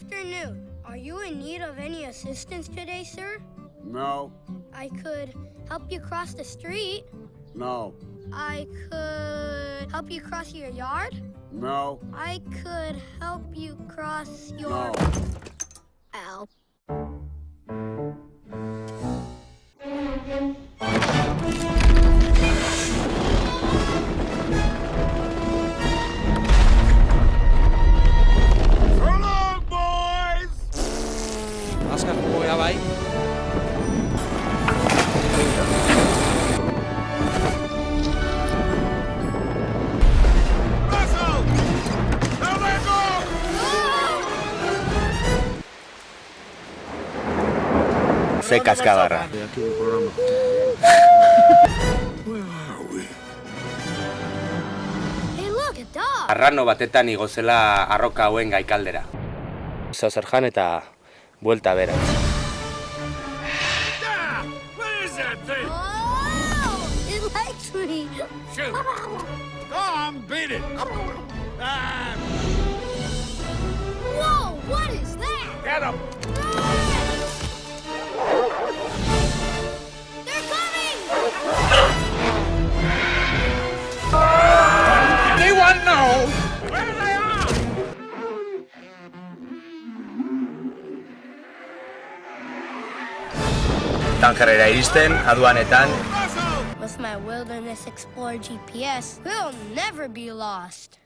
afternoon. Are you in need of any assistance today, sir? No, I could help you cross the street. no, I could help you cross your yard. no, I could help you cross your. no. Hey, look, a dog. Arrano batetan igozela arroka hauen gaikaldera. Zozer jan eta buelta bera. That thing? Oh, it likes me. Shoot! Tom, beat it! Ah, Whoa, what is that? get him! Tankerrera iristen, aduanetan! With my Wilderness Explorer GPS, we'll never be lost.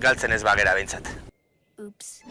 galtzen ez bagera behintzat. Oops.